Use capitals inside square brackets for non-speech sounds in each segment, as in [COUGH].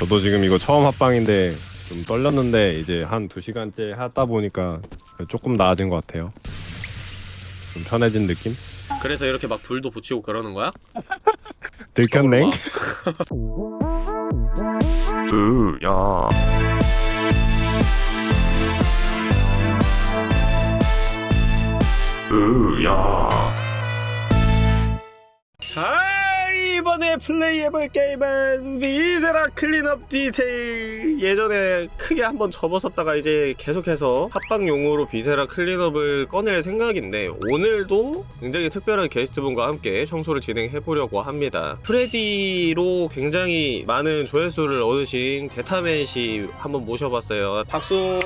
저도 지금 이거 처음 합방인데 좀 떨렸는데 이제 한 두 시간째 하다 보니까 조금 나아진 것 같아요. 좀 편해진 느낌? 그래서 이렇게 막 불도 붙이고 그러는 거야? [LAUGHS] 들켰냉? [LAUGHS] 으야 으야 자 이번에 플레이해볼 게임은 Viscera Cleanup Detail 예전에 크게 한번 접었었다가 이제 계속해서 합방용으로 Viscera Cleanup을 꺼낼 생각인데 오늘도 굉장히 특별한 게스트분과 함께 청소를 진행해보려고 합니다 프레디로 굉장히 많은 조회수를 얻으신 데타맨씨 한번 모셔봤어요 박수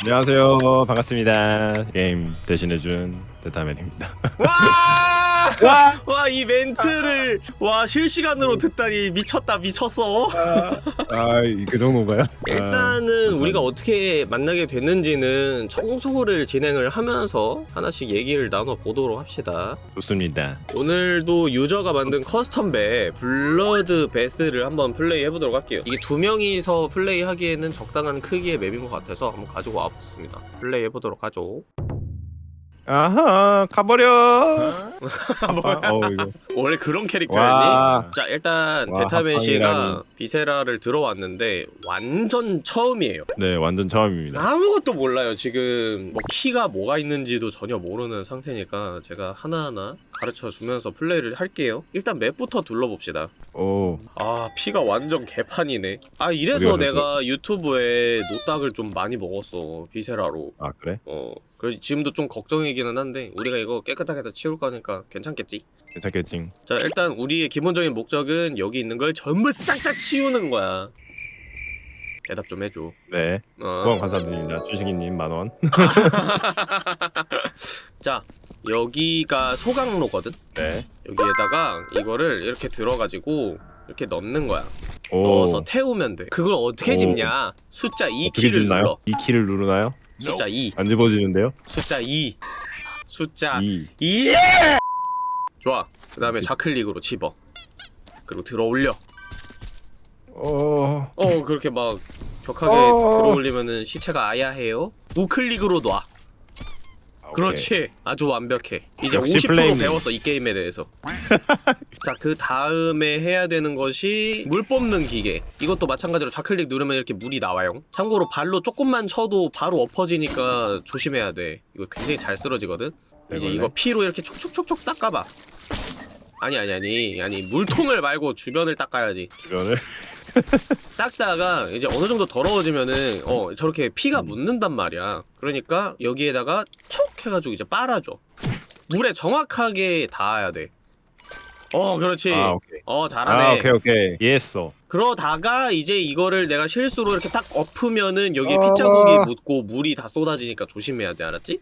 안녕하세요. 반갑습니다. 게임 대신해준 데타맨입니다. 와! 이 멘트를 와, 실시간으로 듣다니 미쳤다, 미쳤어. 아, 그 정도인가요? 아, 일단은 우리가 어떻게 만나게 됐는지는 청소를 진행을 하면서 하나씩 얘기를 나눠 보도록 합시다. 좋습니다. 오늘도 유저가 만든 custom map Bloodbath를 한번 플레이 해보도록 할게요. 이게 두 명이서 플레이하기에는 적당한 크기의 map인 것 같아서 한번 가지고 와봤습니다. 플레이 해보도록 하죠. 아하, 가버려. 아, [LAUGHS] 어, 이거. 원래 그런 캐릭터였니? 와. 자 일단 와, 합방이라니. 비세라를 들어왔는데 완전 처음이에요. 네, 완전 처음입니다. 아무것도 몰라요. 지금 뭐 키가 뭐가 있는지도 전혀 모르는 상태니까 제가 하나하나 가르쳐 주면서 플레이를 할게요. 일단 맵부터 둘러봅시다. 오, 아 피가 완전 개판이네. 아 이래서 어디가 내가 유튜브에 노딱을 좀 많이 먹었어 비세라로. 아 그래? 어 그래 지금도 좀 걱정이기는 한데 우리가 이거 깨끗하게 다 치울 거니까 괜찮겠지? 괜찮겠지. 자 일단 우리의 기본적인 목적은 여기 있는 걸 전부 싹 다 치우는 거야 대답 좀 해줘 네, 어. 감사드립니다. 주식이님 만 원. [LAUGHS] 자 여기가 소각로거든 네. 여기에다가 이거를 이렇게 들어가지고 이렇게 넣는 거야 오, 넣어서 태우면 돼 그걸 어떻게 오. 짚냐 숫자 2 어떻게 키를 짓나요? 눌러 이 키를 누르나요? 숫자 2 안 집어지는데요? 숫자 2 숫자 이. 2 좋아. 그 다음에 좌클릭으로 집어. 그리고 들어 올려. 어, 어 그렇게 막 격하게 어. 들어 올리면은 시체가 아야해요. 우클릭으로 놔. 아, 그렇지. 아주 완벽해. 이제 역시 50% 플레이님. 배웠어 이 게임에 대해서. [LAUGHS] 자 그 다음에 해야 되는 것이 물 뽑는 기계. 이것도 마찬가지로 좌클릭 누르면 이렇게 물이 나와요. 참고로 발로 조금만 쳐도 바로 엎어지니까 조심해야 돼. 이거 굉장히 잘 쓰러지거든. 이제. 이거 피로 이렇게 촉촉촉촉 닦아봐 아니 아니 아니 아니 물통을 말고 주변을 닦아야지 주변을 [LAUGHS] 닦다가 이제 어느 정도 더러워지면은 어 저렇게 피가 음. 묻는단 말이야 그러니까 여기에다가 촉 해가지고 이제 빨아줘 물에 정확하게 닿아야 돼어 그렇지 아 오케이. 어 잘하네 아 오케이 오케이 이해했어. 그러다가 이제 이거를 내가 실수로 이렇게 딱 엎으면은 여기에 어. 핏자국이 묻고 물이 다 쏟아지니까 조심해야 돼 알았지?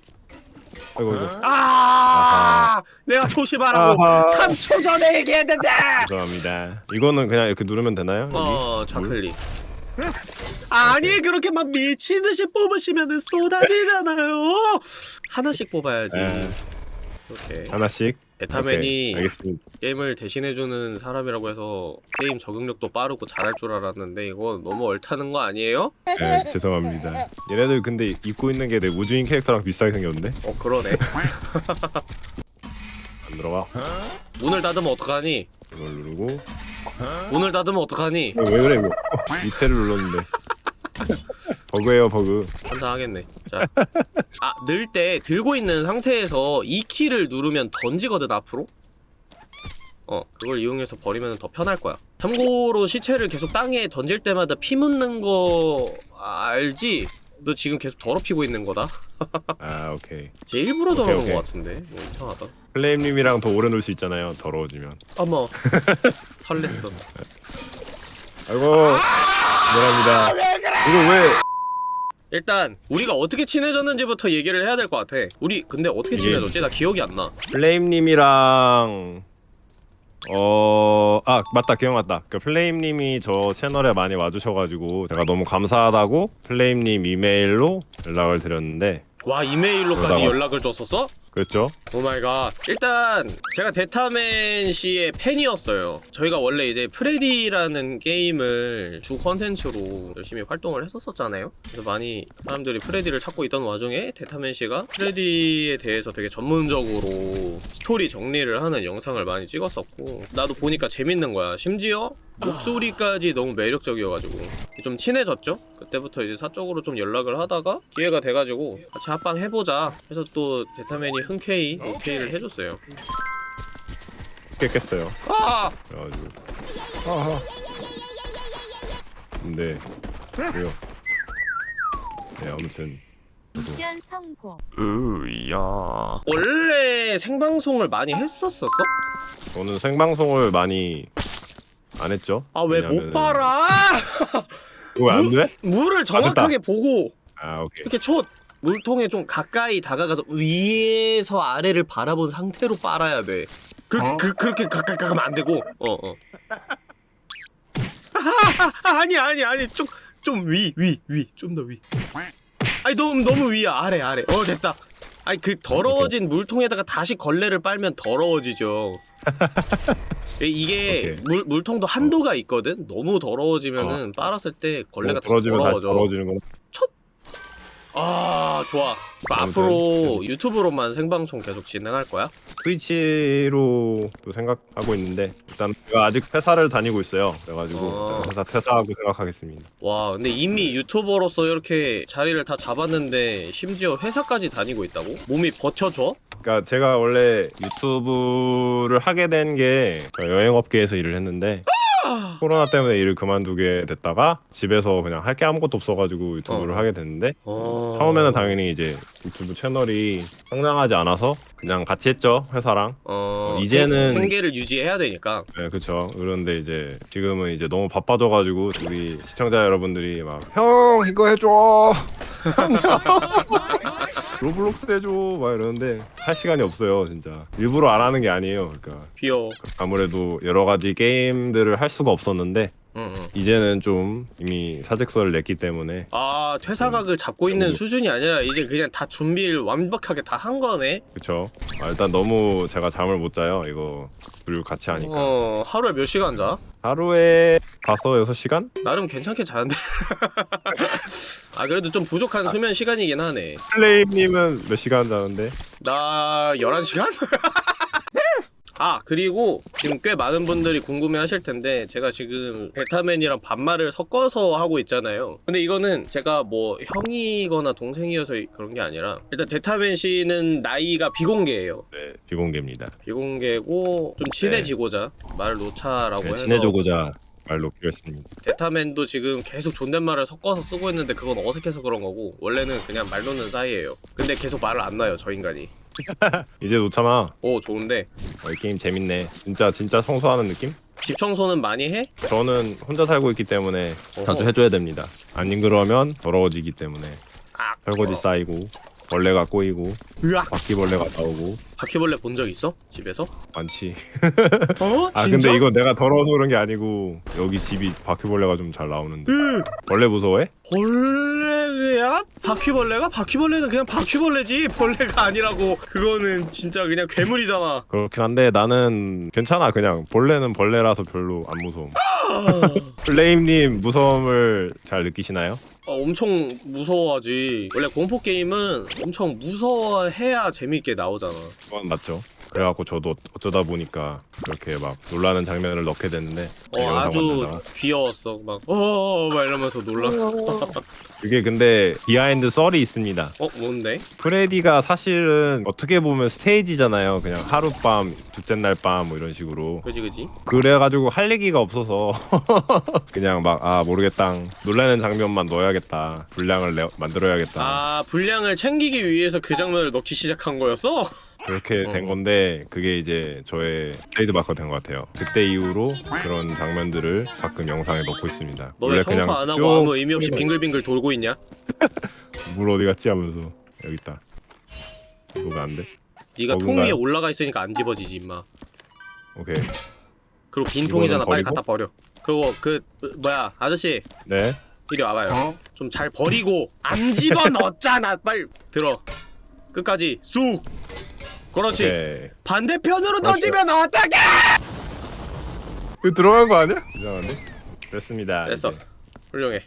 아이고 이거. 아 내가 조심하라고 아하. 3초 전에 얘기했는데 죄송합니다. 이거는 그냥 이렇게 누르면 되나요? 여기? 어 좌클릭 아니 그렇게 막 미친 듯이 뽑으시면은 쏟아지잖아요 하나씩 뽑아야지 에. 오케이 하나씩. 오케이, 알겠습니다. 게임을 대신해주는 사람이라고 해서 게임 적응력도 빠르고 잘할 줄 알았는데 이거 너무 얼타는 거 아니에요? 네, 죄송합니다. 얘네들 근데 입고 있는 게 내 우주인 캐릭터랑 비슷하게 생겼는데 어 그러네 [LAUGHS] 안 들어와. 문을 닫으면 어떡하니? 이걸 누르고 문을 닫으면 어떡하니? 왜 그래 이거 밑에를 눌렀는데 [LAUGHS] 버그예요 버그. 환장하겠네 자, 아, 늘 때 들고 있는 상태에서 이 키를 누르면 던지거든 앞으로 어, 그걸 이용해서 버리면 더 편할 거야 참고로 시체를 계속 땅에 던질 때마다 피 묻는 거 알지? 너 지금 계속 더럽히고 있는 거다 아 오케이. 제 일부러 오케이, 저러는 오케이. 거 같은데 뭐 이상하다 플레임님이랑 더 오래 놀 수 있잖아요. 더러워지면. 어머 [LAUGHS] 설렜어 아이고 미안합니다. 이거 왜? 일단 우리가 어떻게 친해졌는지부터 얘기를 해야 될 것 같아 우리 근데 어떻게 이게- 친해졌지? 나 기억이 안나 플레임님이랑 어... 아 맞다 기억났다 그 플레임님이 저 채널에 많이 와주셔가지고 제가 너무 감사하다고 플레임님 이메일로 연락을 드렸는데 와 이메일로까지 그러다가- 연락을 줬었어? 그랬죠? Oh my god. 일단 제가 데타맨 씨의 팬이었어요. 저희가 원래 이제 프레디라는 게임을 주 컨텐츠로 열심히 활동을 했었었잖아요. 그래서 많이 사람들이 프레디를 찾고 있던 와중에 데타맨 씨가 프레디에 대해서 되게 전문적으로 스토리 정리를 하는 영상을 많이 찍었었고 나도 보니까 재밌는 거야. 심지어 목소리까지 너무 매력적이어가지고. 좀 친해졌죠? 그때부터 이제 사적으로 좀 연락을 하다가 기회가 돼가지고 같이 합방 해보자 해서 또 데타맨이 흔쾌히 오케이를 해줬어요 깼겠어요. 아! 그래가지고. 아하. 근데 왜요? 네 아무튼 미션 성공. 으야 원래 생방송을 많이 했었었어? 저는 생방송을 많이 안 했죠. 아 왜 못 봐라! 왜안 돼? 물을 정확하게 보고 아 오케이. 이렇게 초 물통에 좀 가까이 다가가서 위에서 아래를 바라본 상태로 빨아야 돼. 그, 그 그렇게 가까이 가면 안 되고. 어 어. 아, [LAUGHS] 아, 아니 아니 아니 좀 좀 위 위 위 좀 더 위. 아니 너무 너무 위야 아래 아래. 어 됐다. 아니 그 더러워진 물통에다가 다시 걸레를 빨면 더러워지죠. [LAUGHS] 이게 오케이. 물 물통도 한도가 있거든. 너무 더러워지면은 빨았을 때 걸레가 떨어지면 다시 더러워져. 아좋 아 아무튼 앞으로 유튜브로만 생방송 계속 진행할 거야? 트위치로 또 생각하고 있는데 일단 제가 아직 퇴사를 다니고 있어요. 그래가지고 어. 회사 퇴사하고 생각하겠습니다. 와 근데 이미 유튜버로서 이렇게 자리를 다 잡았는데 심지어 회사까지 다니고 있다고? 몸이 버텨줘? 그러니까 제가 원래 유튜브를 하게 된 게 여행 업계에서 일을 했는데 [LAUGHS] 코로나 때문에 일을 그만두게 됐다가 집에서 그냥 할 게 아무것도 없어가지고 유튜브를 어. 하게 됐는데 어... 처음에는 당연히 이제 유튜브 채널이 성장하지 않아서 그냥 같이 했죠 회사랑. 어... 이제는- 생, 생계를 유지해야 되니까. 네 그쵸. 그런데 이제 지금은 이제 너무 바빠져가지고 우리 시청자 여러분들이 막 형 이거 해줘 [LAUGHS] Roblox 해줘 막 이러는데 할 시간이 없어요 진짜. 일부러 안 하는 게 아니에요. 그러니까 귀여워. 아무래도 여러 가지 게임들을 할 수가 없었는데 응, 응. 이제는 좀 이미 사직서를 냈기 때문에 아 퇴사각을 잡고 있는 음. 수준이 아니라 이제 그냥 다 준비를 완벽하게 다 한 거네 그쵸 아, 일단 너무 제가 잠을 못 자요 이거 둘 같이 하니까 어 하루에 몇 시간 자? 하루에 5, 6시간? 나름 괜찮게 자는데 [LAUGHS] 아 그래도 좀 부족한 수면 시간이긴 하네 플레임님은 몇 시간 자는데? 나 11시간? [LAUGHS] 아 그리고 지금 꽤 많은 분들이 궁금해 하실 텐데 제가 지금 베타맨이랑 반말을 섞어서 하고 있잖아요. 근데 이거는 제가 뭐 형이거나 동생이어서 그런 게 아니라 일단 데타맨 씨는 나이가 비공개예요. 네 비공개입니다. 비공개고 좀 친해지고자 말을 놓자라고 네, 해서 친해져고자 말 놓기로 했습니다. 데타맨도 지금 계속 존댓말을 섞어서 쓰고 있는데 그건 어색해서 그런 거고 원래는 그냥 말 놓는 사이예요. 근데 계속 말을 안 놔요 저 인간이. [LAUGHS] 이제 놓잖아. 오 좋은데. 어, 이 게임 재밌네. 진짜 진짜 청소하는 느낌? 집 청소는 많이 해? 저는 혼자 살고 있기 때문에 어허. 자주 해줘야 됩니다. 안 그러면 더러워지기 때문에 아 설거지 쌓이고 벌레가 꼬이고 으악 바퀴벌레가 나오고 바퀴벌레 본 적 있어? 집에서? 많지 [LAUGHS] 어? 아 근데 이거 내가 더러워서 그런 게 아니고 여기 집이 바퀴벌레가 좀 잘 나오는데 으 벌레 무서워해? 벌레 야? 바퀴벌레가? 바퀴벌레는 그냥 바퀴벌레지. 벌레가 아니라고. 그거는 진짜 그냥 괴물이잖아. 그렇긴 한데 나는 괜찮아 그냥. 벌레는 벌레라서 별로 안 무서움. 아, 플레임님 무서움을 잘 느끼시나요? 아, 엄청 무서워하지. 원래 공포 게임은 엄청 무서워해야 재밌게 나오잖아. 그건 맞죠 그래갖고 저도 어쩌다 보니까 그렇게 막 놀라는 장면을 넣게 됐는데 어 아주. 귀여웠어. 막 어막 이러면서 놀라 [LAUGHS] 그게 근데 behind 썰이 있습니다. 어 뭔데? 프레디가 사실은 어떻게 보면 스테이지잖아요. 그냥 하룻밤 둘째 날 밤 뭐 이런 식으로. 그지 그지? 그래가지고 할 얘기가 없어서 [LAUGHS] 그냥 막 아 모르겠다. 놀라는 장면만 넣어야겠다. 분량을 내, 만들어야겠다. 아 분량을 챙기기 위해서 그 장면을 넣기 시작한 거였어? 그렇게 된 어. 건데 그게 이제 저의 트레이드 마크가 된것 같아요. 그때 이후로 그런 장면들을 가끔 영상에 넣고 있습니다. 너 왜 청소 안 하고 아무 의미 없이 빙글빙글 돌고 있냐? [LAUGHS] 물 어디 갔지 하면서 여기 있다. 이거 왜안 돼? 네가 통 버그인가요? 위에 올라가 있으니까 안 집어지지 임마. 오케이. 그리고 빈 통이잖아 빨리? 갖다 버려. 그리고 그 뭐야 아저씨. 네? 이리 와봐요. 좀잘 버리고 안 집어넣었잖아. 빨리 들어. 끝까지 쑥 그렇지 오케이. 반대편으로 그렇죠. 던지면 어떡해 이거 들어간 거 아니야? 이상한데? 됐습니다. 됐어 이제. 훌륭해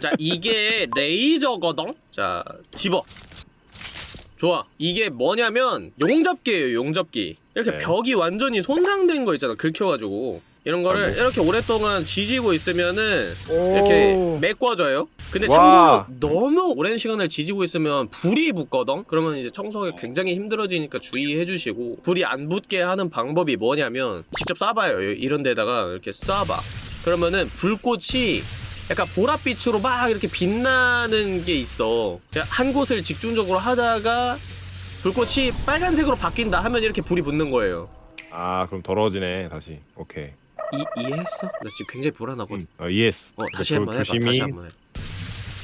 자 [LAUGHS] 이게 레이저거든 자 집어 좋아 이게 뭐냐면 용접기예요 용접기 이렇게 네. 벽이 완전히 손상된 거 있잖아 긁혀가지고 이런 거를 아이고. 이렇게 오랫동안 지지고 있으면은 이렇게 오. 메꿔져요 근데 와. 참고로 너무 오랜 시간을 지지고 있으면 불이 붙거든 그러면 이제 청소하기 굉장히 힘들어지니까 주의해 주시고 불이 안 붙게 하는 방법이 뭐냐면 직접 쏴봐요 이런 데다가 이렇게 쏴봐 그러면은 불꽃이 약간 보랏빛으로 막 이렇게 빛나는 게 있어 한 곳을 집중적으로 하다가 불꽃이 빨간색으로 바뀐다 하면 이렇게 불이 붙는 거예요 아 그럼 더러워지네 다시. 오케이. 이, 이해했어? 나 지금 굉장히 불안하거든 음. 어, 이해했어. 어 다시 조- 한번 해봐 조심히 다시 한번 해.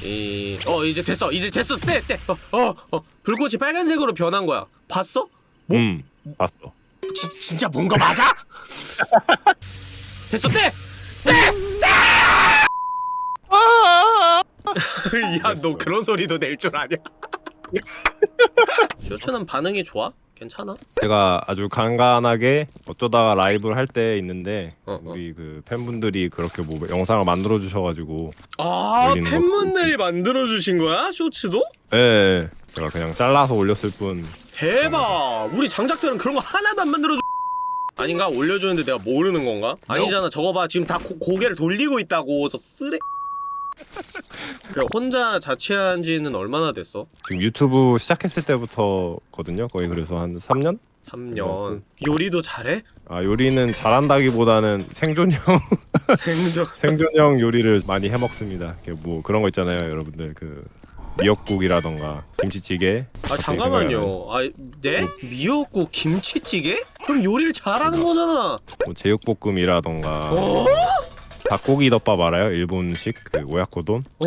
이... 어 이제 됐어 이제 됐어 떼 떼 어, 어, 어 불꽃이 빨간색으로 변한 거야 봤어? 뭐? 음 봤어. 지, 진짜 뭔가 맞아? [LAUGHS] 됐어 떼! 떼! [LAUGHS] 야너 그런 소리도 낼 줄 아냐? [LAUGHS] 쇼츠는 반응이 좋아? 괜찮아? 제가 아주 간간하게 어쩌다가 라이브를 할 때 있는데 어, 어. 우리 그 팬분들이 그렇게 뭐 영상을 만들어 주셔가지고 아 팬분들이 만들어 주신 거야? 쇼츠도? 예, 예 제가 그냥 잘라서 올렸을 뿐 대박! 우리 장작들은 그런 거 하나도 안 만들어 줘. 아닌가? 올려주는데 내가 모르는 건가? 아니잖아. 저거 봐. 지금 다 고, 고개를 돌리고 있다고. 저 쓰레. 그 혼자 자취한 지는 얼마나 됐어? 지금 유튜브 시작했을 때부터거든요 거의 그래서 한 3년? 3년. 요리도 잘해? 아 요리는 잘한다기보다는 생존형 [LAUGHS] 생존. 생존형 요리를 많이 해 먹습니다. 뭐 그런 거 있잖아요, 여러분들 그 미역국이라던가 김치찌개. 아 잠깐만요. 아 네? 미역국 김치찌개? 그럼 요리를 잘하는 거잖아. 뭐 제육볶음이라던가 어? 닭고기 덮밥 알아요? 일본식 그 오야코돈. 어?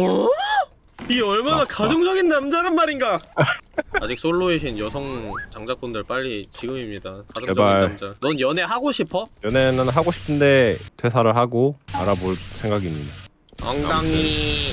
이 얼마나 맞다. 가정적인 남자란 말인가? [LAUGHS] 아직 솔로이신 여성 장작분들 빨리 지금입니다. 가정적인 제발. 남자. 넌 연애 하고 싶어? 연애는 하고 싶은데 퇴사를 하고 알아볼 생각입니다. 엉덩이.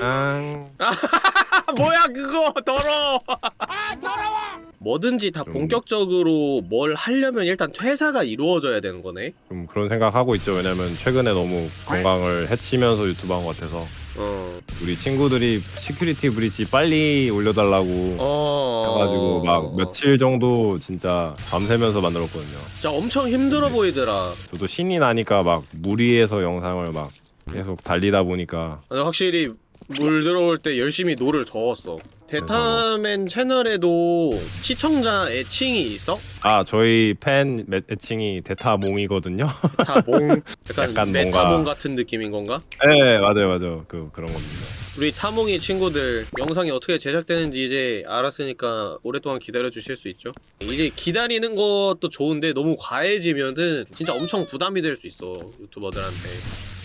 앙. 아 [LAUGHS] 뭐야 그거 더러. 아 더러워. 뭐든지 다 좀- 본격적으로 뭘 하려면 일단 퇴사가 이루어져야 되는 거네. 좀 그런 생각하고 있죠. 왜냐면 최근에 너무 건강을 해치면서 유튜브 한 것 같아서 어. 우리 친구들이 Security Breach 빨리 올려달라고 어. 해가지고 막 며칠 정도 진짜 밤새면서 만들었거든요. 진짜 엄청 힘들어 보이더라. 저도 신이 나니까 막 무리해서 영상을 막 계속 달리다 보니까 아니, 확실히 물 들어올 때 열심히 노를 저었어. 데타맨 채널에도 시청자 애칭이 있어? 아 저희 팬 매- 애칭이 데타몽이거든요. 타몽 [LAUGHS] 약간, 약간 메타몽 뭔가- 같은 느낌인 건가? 네 맞아요 맞아요 그 그런 겁니다. 우리 타몽이 친구들 영상이 어떻게 제작되는지 이제 알았으니까 오랫동안 기다려 주실 수 있죠? 이제 기다리는 것도 좋은데 너무 과해지면은 진짜 엄청 부담이 될 수 있어 유튜버들한테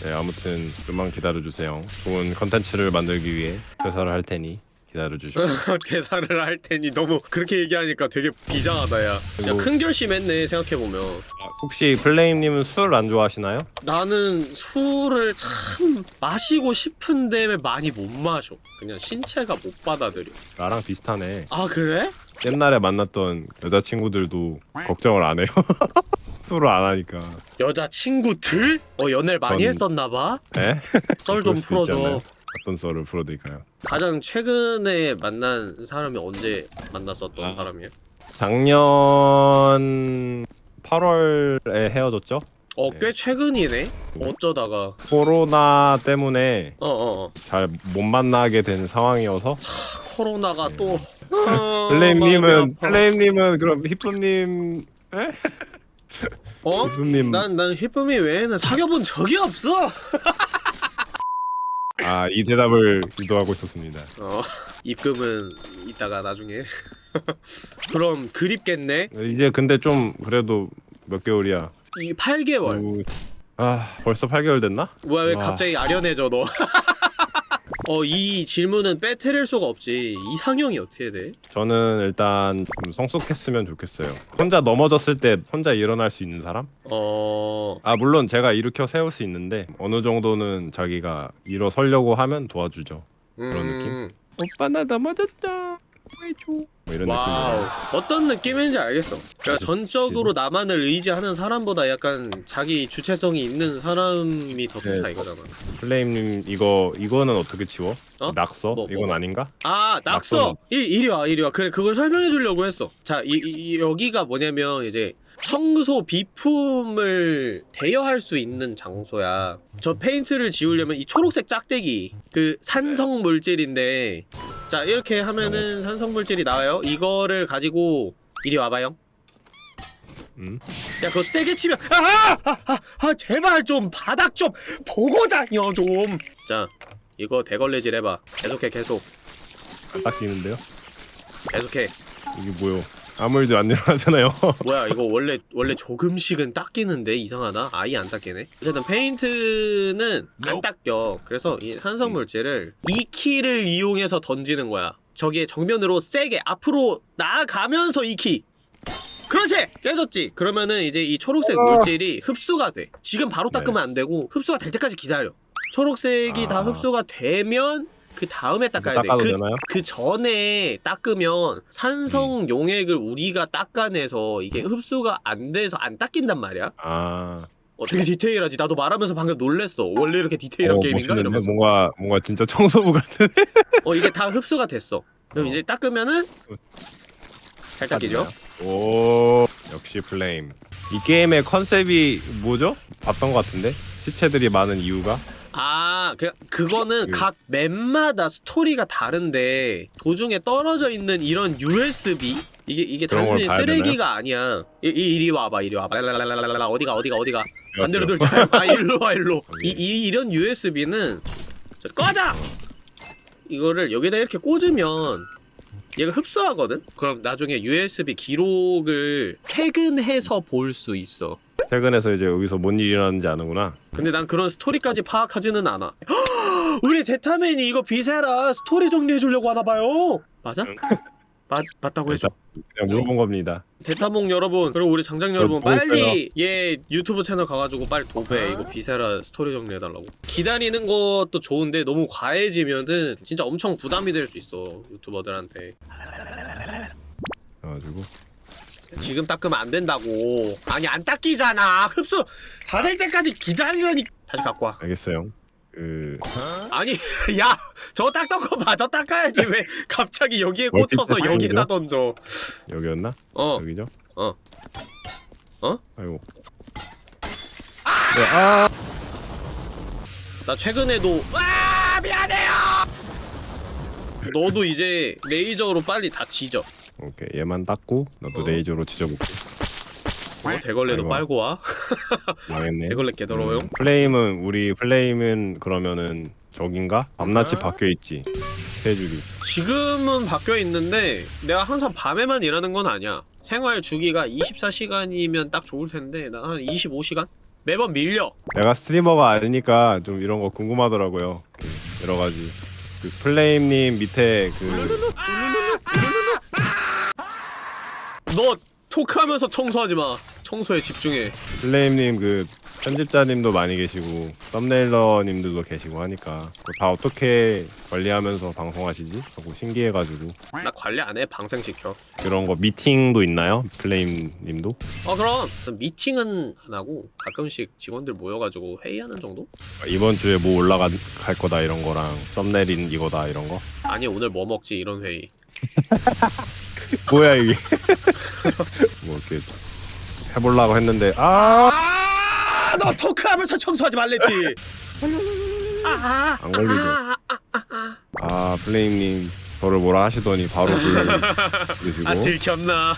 네 아무튼 좀만 기다려 주세요. 좋은 컨텐츠를 만들기 위해 퇴사를 할 테니 기다려 주시고. 대사를 [LAUGHS] 할 테니 너무 그렇게 얘기하니까 되게 비장하다 야 진짜 큰 결심했네 생각해보면 혹시 플레임님은 술 안 좋아하시나요? 나는 술을 참 마시고 싶은데 많이 못 마셔 그냥 신체가 못 받아들여 나랑 비슷하네. 아 그래? 옛날에 만났던 여자친구들도 걱정을 안 해요. [LAUGHS] 술을 안 하니까. 여자친구들? 어 연애를 많이 전- 했었나봐? 네? 썰 좀? 풀어줘 어떤 썰을 풀어드릴까요? 가장 최근에 만난 사람이 언제 만났었던 아. 사람이야? 작년 8월에 헤어졌죠? 어 네. 꽤 최근이네? 어쩌다가 코로나 때문에 어 어 어 잘 못 만나게 된 상황이어서 코로나가 또 아, 네. 플레임님은. 플레임님은 그럼 히프님 어? 히프님 난, 난 히쁨이 외에는 사귀어본 적이 없어! [LAUGHS] 아 이 대답을 유도하고 있었습니다. 어, [LAUGHS] 입금은 이따가 나중에. [LAUGHS] 그럼 그립겠네? 이제 근데 좀 그래도 몇 개월이야. 이 8개월. 오, 아 벌써 8개월 됐나? 뭐야, 왜 와. 갑자기 아련해져, 너? [LAUGHS] 어, 이 질문은 빠트릴 수가 없지. 이상형이 어떻게 돼? 저는 일단 좀 성숙했으면 좋겠어요. 혼자 넘어졌을 때 혼자 일어날 수 있는 사람? 어, 아 물론 제가 일으켜 세울 수 있는데 어느 정도는 자기가 일어서려고 하면 도와주죠. 그런 음, 느낌? 오빠 나 넘어졌다. 뭐 이런 wow 느낌으로 어떤 느낌인지 알겠어 그러니까 전적으로 나만을 의지하는 사람보다 약간 자기 주체성이 있는 사람이 더 좋다 네. 이거잖아 플레임님 이거 이거는 어떻게 지워? 어? 낙서? 뭐, 이건 뭐가? 아닌가? 아 낙서 낙서는. 이, 이리 와 이리 와 그래 그걸 설명해 주려고 했어 자 이, 이- 여기가 뭐냐면 이제 청소 비품을 대여할 수 있는 장소야 저 페인트를 지우려면 이 초록색 짝대기 그 산성 물질인데 자 이렇게 하면은 산성 물질이 나와요 이거를 가지고 이리 와봐요 음? 야 그거 세게 치면 아! 아! 아! 아 제발 좀 바닥 좀 보고 다녀 좀자 이거 대걸레질 해봐 계속해 계속 안 닦이는데요? 계속해 이게 뭐요? 아무 일도 안 일어나잖아요. [LAUGHS] 뭐야 이거 원래 원래 조금씩은 닦이는데? 이상하다? 아예 안 닦이네? 어쨌든 페인트는 안 닦여. 그래서 이 산성 물질을 이 키를 이용해서 던지는 거야. 저기에 정면으로 세게 앞으로 나아가면서 이키. 그렇지! 깨졌지? 그러면은 이제 이 초록색 물질이 흡수가 돼. 지금 바로 닦으면 안 되고 흡수가 될 때까지 기다려. 초록색이 다 아. 흡수가 되면 그 다음에 닦아야 닦아도 돼그 되나요? 그 전에 닦으면 산성 음. 용액을 우리가 닦아내서 이게 흡수가 안 돼서 안 닦인단 말이야. 아 어, 되게 디테일하지. 나도 말하면서 방금 놀랬어. 원래 이렇게 디테일한 어, 게임인가 멋있는데? 이러면서. 뭔가 뭔가 진짜 청소부 같은 [LAUGHS] 어 이제 다 흡수가 됐어. 그럼 어. 이제 닦으면은 잘 닦이죠. 오 역시 플레임 이 게임의 컨셉이 뭐죠? 봤던 것 같은데 시체들이 많은 이유가 아, 그 그거는 그- 각 map마다 스토리가 다른데 도중에 떨어져 있는 이런 USB 이게 이게 단순히 쓰레기가 아니야. 이, 이 이 리 와봐, 이리 와봐. 랄랄랄랄랄라 어디가 어디가 어디가. 반대로. 돌자. 아 일로 와 일로. [LAUGHS] 이, 이 이런 USB는 꺼져. 이거를 여기다 이렇게 꽂으면 얘가 흡수하거든. 그럼 나중에 USB 기록을 퇴근해서 볼 수 있어. 퇴근해서 이제 여기서 뭔 일이 일어나는지 아는구나 근데 난 그런 스토리까지 파악하지는 않아. [GASPS] 우리 데타맨이 이거 Viscera 스토리 정리해 주려고 하나 봐요. 맞아? 응. 맞 맞다고 해줘. 그냥 물어본 겁니다. 데타몽 여러분 그리고 우리 장장 여러분? 빨리 얘 유튜브 채널 가가지고 빨리 도배 이거 Viscera 스토리 정리해달라고. 기다리는 것도 좋은데 너무 과해지면은 진짜 엄청 부담이 될 수 있어 유튜버들한테. 그래가지고. 지금 닦으면 안 된다고. 아니 안 닦이잖아. 흡수! 다 될 때까지 기다리라니. 다시 갖고 와. 알겠어요 그 아니 [LAUGHS] 야 저 닦던 거봐저 닦아야지 왜 갑자기 여기에 꽂혀서 어디 여기에다? 던져 여기였나? 어 여기죠? 어. 어? 아이고 네, 아 나 최근에도 와 미안해요 너도 이제 레이저로 빨리 다 지져 오케이 얘만 닦고 나도 어. 레이저로 지져볼게 어, 대걸레도 아이고. 빨고 와 망했네 대걸레 개더러워요 음, 플레임은 우리 플레임은 그러면은 저긴가? 밤낮이 아? 바뀌어 있지 스케줄이 지금은 바뀌어 있는데 내가 항상 밤에만 일하는 건 아니야 생활 주기가 24시간이면 딱 좋을 텐데 나한 25시간? 매번 밀려 내가 스트리머가 아니니까 좀 이런 거 궁금하더라고요 그 여러 가지 그 플레임님 밑에 그 너 토크하면서 청소하지 마 청소에 집중해 플레임님 그 편집자님도 많이 계시고 썸네일러님들도 계시고 하니까 다 어떻게 관리하면서 방송하시지? 하고 신기해가지고 나 관리 안 해 방생시켜 그런 거 미팅도 있나요? 플레임님도? 어 그럼 미팅은 안 하고 가끔씩 직원들 모여가지고 회의하는 정도? 이번 주에 뭐 올라갈 거다 이런 거랑 썸네일인 이거다 이런 거? 아니 오늘 뭐 먹지 이런 회의 [LAUGHS] 뭐야 이게 [LAUGHS] 뭐 이렇게 해보려고 했는데 아! 아너 토크하면서 청소하지 말랬지 아아 안 걸리죠. 아 플레임님 저를 뭐라 하시더니 바로 불 주시고 아 들켰나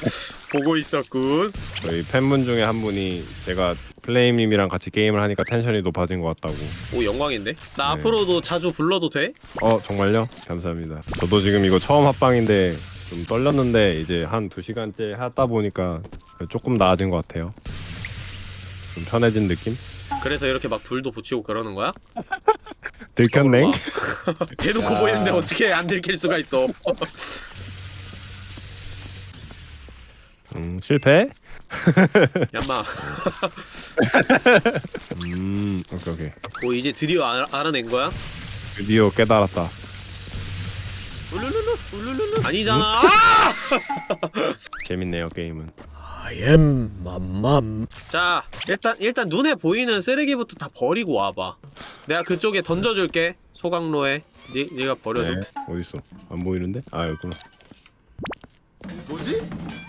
[LAUGHS] 보고 있었군 저희 팬분 중에 한 분이 제가 플레임님이랑 같이 게임을 하니까 텐션이 높아진 것 같다고 오 영광인데 나 네. 앞으로도 자주 불러도 돼? 어 정말요? 감사합니다 저도 지금 이거 처음 합방인데 좀 떨렸는데 이제 한 두 시간째 하다 보니까 조금 나아진 것 같아요 좀 편해진 느낌? 그래서 이렇게 막 불도 붙이고 그러는 거야? [LAUGHS] 들켰네? [LAUGHS] 대놓고 야. 보이는데 어떻게 안 들킬 수가 있어 [LAUGHS] 음 실패? 얌마 음 오케이 오케이 오 이제 드디어 알, 알아낸 거야? 드디어 깨달았다 울룰룰루 아니잖아. [LAUGHS] 재밌네요 게임은. 아엠 맘맘. 자 일단 일단 눈에 보이는 쓰레기부터 다 버리고 와봐. 내가 그쪽에 던져줄게 소각로에. 니 니가 버려줘. 네. 어디 있어? 안 보이는데? 아 여기구나. 뭐지?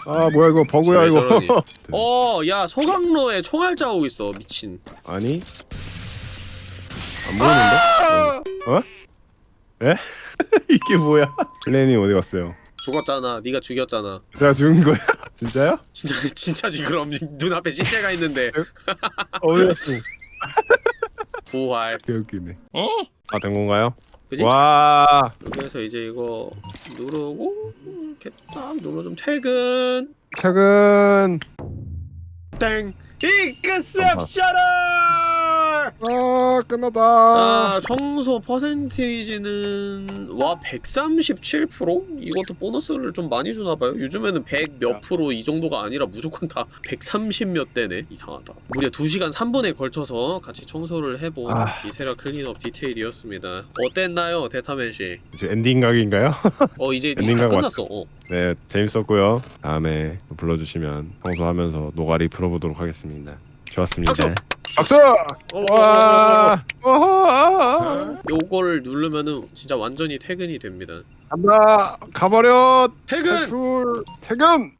아 뭐야 이거 버그야 왜 이거. 저러니? [LAUGHS] 어, 야 소각로에 총알 자국 있어 미친. 아니 안 보이는데? 어? 어? 에? [LAUGHS] 이게 뭐야? 플레이님 어디 갔어요? 죽었잖아. 네가 죽였잖아. 제가 죽은 거야? [LAUGHS] 진짜요? 진짜 진짜지 그럼 [LAUGHS] 눈앞에 시체가 있는데 어디 갔어? 부활. 개웃기네. 다 된 건가요? 그지? 와 여기에서 이제 이거 누르고 이렇게 딱 눌러 좀 퇴근. 최근 땡. exceptional. 아 끝났다. 자 청소 퍼센테이지는 와 137%? 이것도 보너스를 좀 많이 주나봐요 요즘에는 100 몇 프로 이 정도가 아니라 무조건 다 130 몇 대네 이상하다 무려 2시간 3분에 걸쳐서 같이 청소를 해본 아. Viscera Cleanup Detail이었습니다 어땠나요 대타맨씨 이제 엔딩 각인가요? 어 이제 엔딩 다각 끝났어 어. 네 재밌었고요. 다음에 불러주시면 청소하면서 노가리 풀어보도록 하겠습니다. 좋았습니다. 박수! 박수! 어, 와! 와! 요걸 누르면은 진짜 완전히 퇴근이 됩니다 간다! 가버려! 퇴근! 탈출! 퇴근!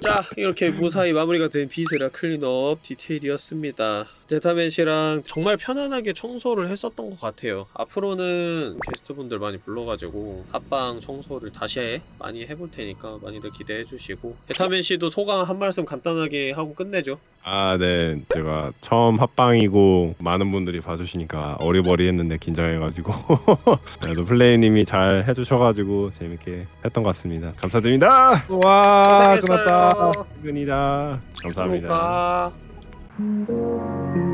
자 이렇게 무사히 마무리가 된 Viscera Cleanup Detail이었습니다 데타맨 씨랑 정말 편안하게 청소를 했었던 것 같아요 앞으로는 게스트분들 많이 불러가지고 합방 청소를 다시 해 많이 해볼 테니까 많이들 기대해 주시고 데타맨 씨도 소감 한 말씀 간단하게 하고 끝내죠 아, 네. 제가 처음 합방이고 많은 분들이 봐주시니까 어리버리했는데 긴장해가지고 [LAUGHS] 그래도 플레이님이 잘 해주셔가지고 재밌게 했던 것 같습니다. 감사드립니다. 와, 고생했어요. 끝났다. 퇴근이다. 감사합니다. 들어가.